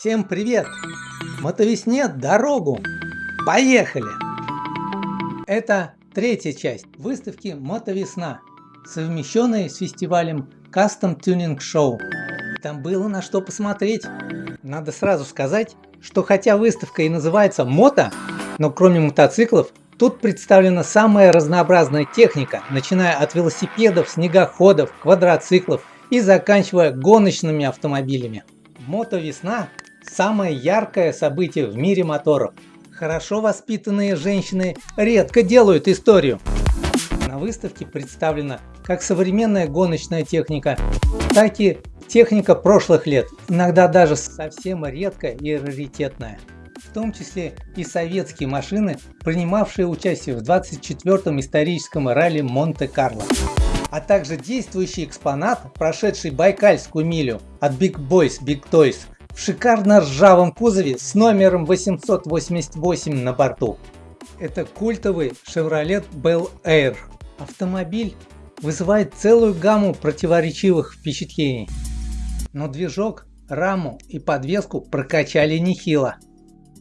Всем привет! Мотовесне дорогу! Поехали! Это третья часть выставки Мотовесна, совмещенная с фестивалем Custom Tuning Show. Там было на что посмотреть. Надо сразу сказать, что хотя выставка и называется Мото, но кроме мотоциклов, тут представлена самая разнообразная техника, начиная от велосипедов, снегоходов, квадроциклов и заканчивая гоночными автомобилями. Мотовесна Самое яркое событие в мире моторов. Хорошо воспитанные женщины редко делают историю. На выставке представлена как современная гоночная техника, так и техника прошлых лет, иногда даже совсем редкая и раритетная. В том числе и советские машины, принимавшие участие в 24-м историческом ралли Монте-Карло а также действующий экспонат, прошедший Байкальскую милю от Big Boys Big Toys в шикарно ржавом кузове с номером 888 на борту. Это культовый Chevrolet Bel Air. Автомобиль вызывает целую гамму противоречивых впечатлений. Но движок, раму и подвеску прокачали нехило.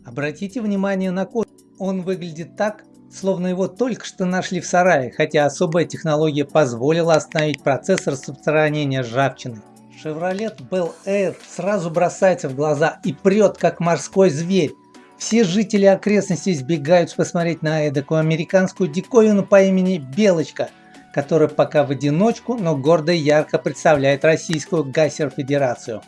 Обратите внимание на код. Он выглядит так, словно его только что нашли в сарае, хотя особая технология позволила остановить процесс распространения ржавчины. Chevrolet Bel Air сразу бросается в глаза и прет как морской зверь. Все жители окрестностей сбегают посмотреть на эдакую американскую диковину по имени Белочка, которая пока в одиночку, но гордо и ярко представляет Российскую Гасер-Федерацию.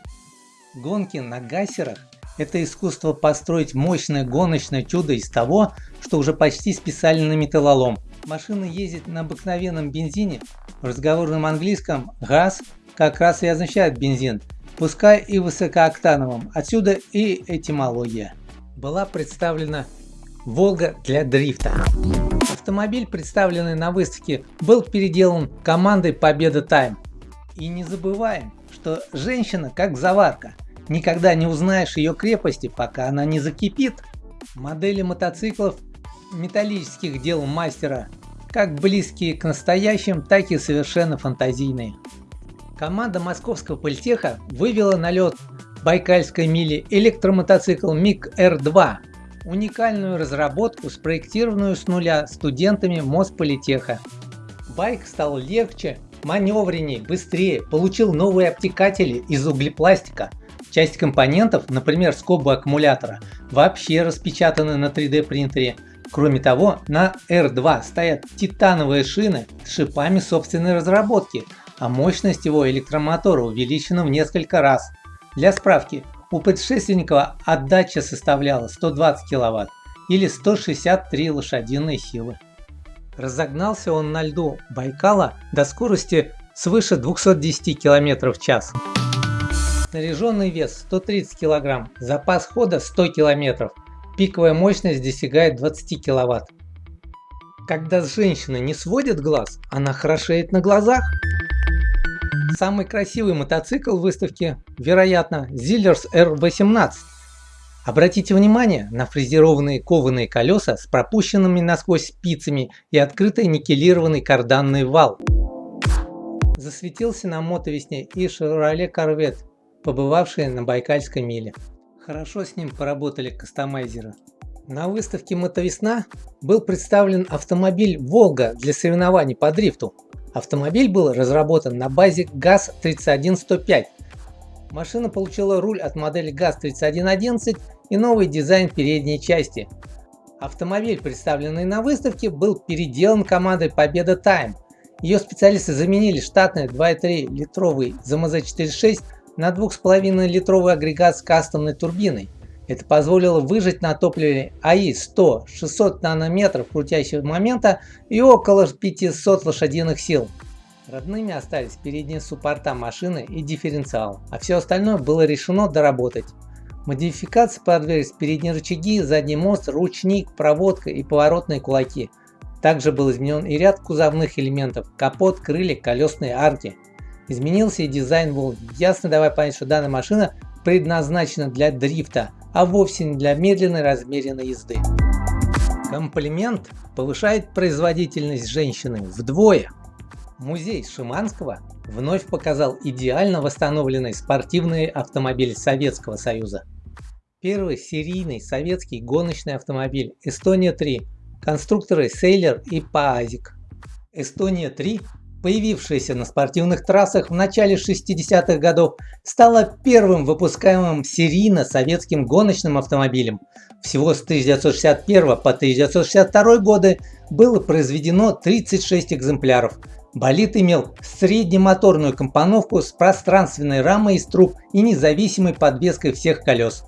Гонки на гасерах – это искусство построить мощное гоночное чудо из того, что уже почти списали на металлолом. Машина ездит на обыкновенном бензине, в разговорном английском газ как раз и означает бензин, пускай и высокооктановым, отсюда и этимология. Была представлена Волга для дрифта. Автомобиль, представленный на выставке, был переделан командой Победа Тайм. И не забываем, что женщина как заварка, никогда не узнаешь ее крепости, пока она не закипит. Модели мотоциклов металлических дел мастера, как близкие к настоящим, так и совершенно фантазийные. Команда московского политеха вывела на лед Байкальской мили электромотоцикл МиГ-Р2, уникальную разработку, спроектированную с нуля студентами Мосполитеха. Байк стал легче, маневреннее, быстрее, получил новые обтекатели из углепластика. Часть компонентов, например скобы аккумулятора, вообще распечатаны на 3D принтере. Кроме того, на R2 стоят титановые шины с шипами собственной разработки, а мощность его электромотора увеличена в несколько раз. Для справки, у предшественника отдача составляла 120 кВт или 163 лошадиные силы. Разогнался он на льду Байкала до скорости свыше 210 км в час. Снаряженный вес 130 кг, запас хода 100 км, пиковая мощность достигает 20 кВт. Когда женщина не сводит глаз, она хорошеет на глазах. Самый красивый мотоцикл выставки, вероятно, Zillers R18. Обратите внимание на фрезерованные кованые колеса с пропущенными насквозь спицами и открытый никелированный карданный вал. Засветился на мотовесне и Chevrolet Corvette, побывавший на Байкальской миле. Хорошо с ним поработали кастомайзеры. На выставке Мотовесна был представлен автомобиль Волга для соревнований по дрифту. Автомобиль был разработан на базе ГАЗ-31105. Машина получила руль от модели ГАЗ-3111 и новый дизайн передней части. Автомобиль, представленный на выставке, был переделан командой Победа Time. Ее специалисты заменили штатный 2,3 литровый ЗМЗ-46 на 2,5 литровый агрегат с кастомной турбиной. Это позволило выжать на топливе АИ 100-600 нанометров крутящего момента и около 500 лошадиных сил. Родными остались передние суппорта машины и дифференциал, а все остальное было решено доработать. Модификации подверглись передние рычаги, задний мост, ручник, проводка и поворотные кулаки. Также был изменен и ряд кузовных элементов – капот, крылья, колесные арки. Изменился и дизайн Волги, ясно давая понять, что данная машина предназначена для дрифта – а вовсе не для медленной размеренной езды. Комплимент повышает производительность женщины вдвое. Музей Шиманского вновь показал идеально восстановленный спортивный автомобиль Советского Союза. Первый серийный советский гоночный автомобиль Эстония-3, конструкторы Сейлер и Паазик. Эстония-3 появившаяся на спортивных трассах в начале 60-х годов, стала первым выпускаемым серийно советским гоночным автомобилем. Всего с 1961 по 1962 годы было произведено 36 экземпляров. Болид имел среднемоторную компоновку с пространственной рамой из труб и независимой подвеской всех колес.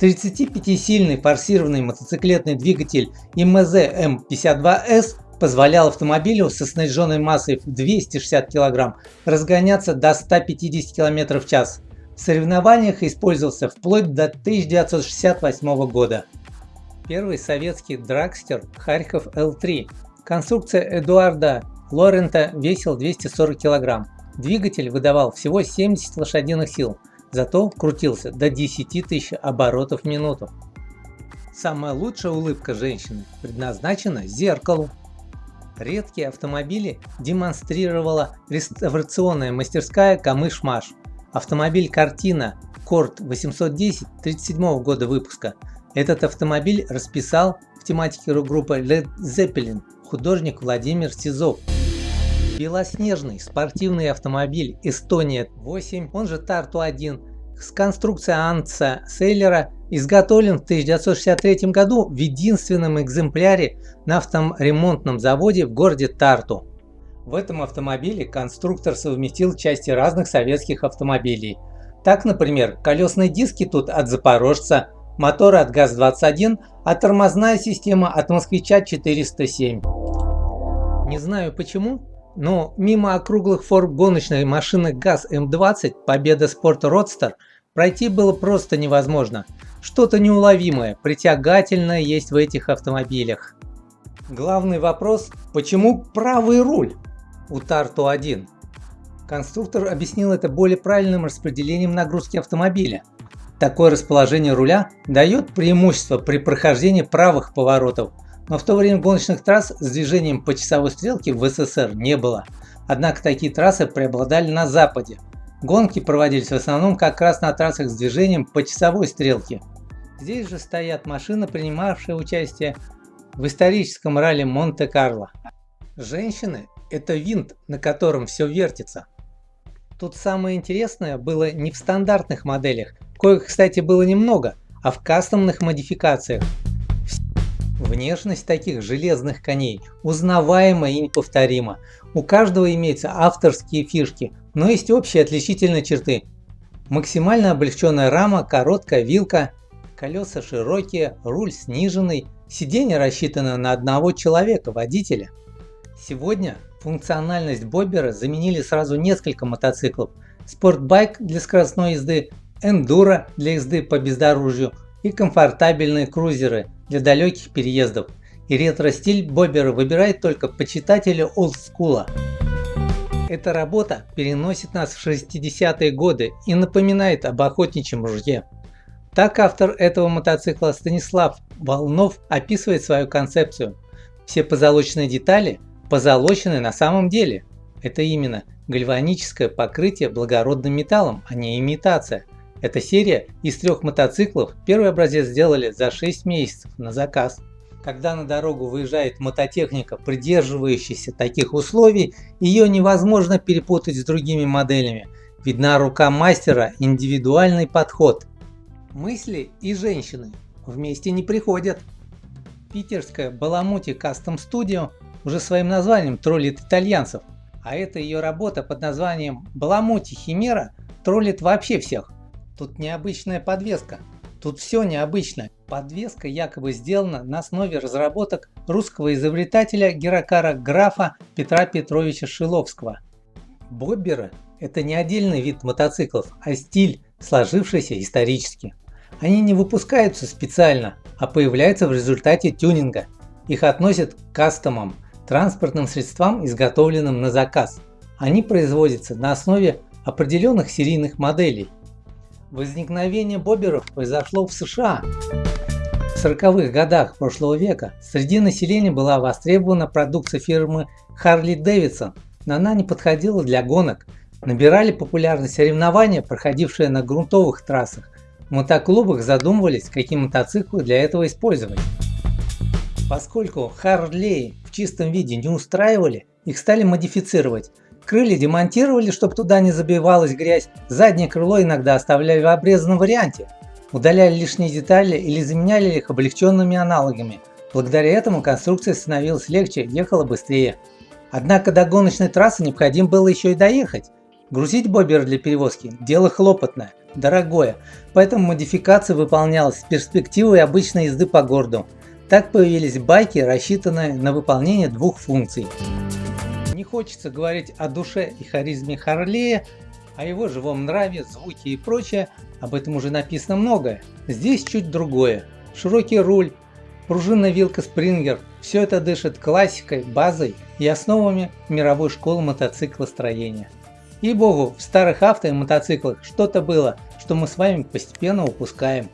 35-сильный форсированный мотоциклетный двигатель МЗ М52С позволял автомобилю со снаряженной массой в 260 кг разгоняться до 150 км в час. В соревнованиях использовался вплоть до 1968 года. Первый советский драгстер Харьков Л3. Конструкция Эдуарда Лорента весил 240 кг. Двигатель выдавал всего 70 лошадиных сил, зато крутился до 10 тысяч оборотов в минуту. Самая лучшая улыбка женщины предназначена зеркалу. Редкие автомобили демонстрировала реставрационная мастерская Камыш-Маш. Автомобиль Картина Корт 810 37 года выпуска. Этот автомобиль расписал в тематике группы Led Zeppelin художник Владимир Сизов. Белоснежный спортивный автомобиль Estonia 8, он же Тарту 1, с конструкцией Анца Сейлера изготовлен в 1963 году в единственном экземпляре на авторемонтном заводе в городе Тарту. В этом автомобиле конструктор совместил части разных советских автомобилей. Так, например, колесные диски тут от Запорожца, моторы от ГАЗ-21, а тормозная система от Москвича 407. Не знаю почему, но мимо округлых форм гоночной машины ГАЗ-М20 Победа Спорт Родстер пройти было просто невозможно. Что-то неуловимое, притягательное есть в этих автомобилях. Главный вопрос, почему правый руль у Тарту-1? Конструктор объяснил это более правильным распределением нагрузки автомобиля. Такое расположение руля дает преимущество при прохождении правых поворотов, но в то время гоночных трасс с движением по часовой стрелке в СССР не было. Однако такие трассы преобладали на западе. Гонки проводились в основном как раз на трассах с движением по часовой стрелке. Здесь же стоят машины, принимавшие участие в историческом ралли Монте-Карло. Женщины – это винт, на котором все вертится. Тут самое интересное было не в стандартных моделях, коих, кстати, было немного, а в кастомных модификациях. Внешность таких железных коней узнаваема и неповторима. У каждого имеются авторские фишки, но есть общие отличительные черты. Максимально облегченная рама, короткая вилка, колеса широкие, руль сниженный, сиденье рассчитано на одного человека, водителя. Сегодня функциональность Боббера заменили сразу несколько мотоциклов. Спортбайк для скоростной езды, эндуро для езды по бездорожью и комфортабельные крузеры для далеких переездов. И ретро-стиль Боббера выбирает только почитатели олдскула. Эта работа переносит нас в 60-е годы и напоминает об охотничьем ружье. Так автор этого мотоцикла Станислав Волнов описывает свою концепцию. Все позолоченные детали позолочены на самом деле. Это именно гальваническое покрытие благородным металлом, а не имитация. Эта серия из трех мотоциклов первый образец сделали за 6 месяцев на заказ. Когда на дорогу выезжает мототехника, придерживающаяся таких условий, ее невозможно перепутать с другими моделями. Видна рука мастера, индивидуальный подход. Мысли и женщины вместе не приходят. Питерская Баламути Custom Studio уже своим названием троллит итальянцев, а эта ее работа под названием Баламути Химера троллит вообще всех. Тут необычная подвеска, тут все необычно. Подвеска якобы сделана на основе разработок русского изобретателя Геракара Графа Петра Петровича Шиловского. Бобберы – это не отдельный вид мотоциклов, а стиль, сложившийся исторически. Они не выпускаются специально, а появляются в результате тюнинга. Их относят к кастомам, транспортным средствам, изготовленным на заказ. Они производятся на основе определенных серийных моделей. Возникновение боберов произошло в США. В 40-х годах прошлого века среди населения была востребована продукция фирмы Harley Davidson, но она не подходила для гонок. Набирали популярность соревнования, проходившие на грунтовых трассах, в мотоклубах задумывались, какие мотоциклы для этого использовать. Поскольку Харлей в чистом виде не устраивали, их стали модифицировать. Крылья демонтировали, чтобы туда не забивалась грязь, заднее крыло иногда оставляли в обрезанном варианте, удаляли лишние детали или заменяли их облегченными аналогами. Благодаря этому конструкция становилась легче, ехала быстрее. Однако до гоночной трассы необходимо было еще и доехать. Грузить бобер для перевозки – дело хлопотное, дорогое, поэтому модификация выполнялась с перспективой обычной езды по городу. Так появились байки, рассчитанные на выполнение двух функций. Не хочется говорить о душе и харизме Харлея, о его живом нраве, звуке и прочее, об этом уже написано многое. Здесь чуть другое. Широкий руль, пружинная вилка Спрингер – все это дышит классикой, базой и основами мировой школы мотоциклостроения. И богу, в старых авто и мотоциклах что-то было, что мы с вами постепенно упускаем.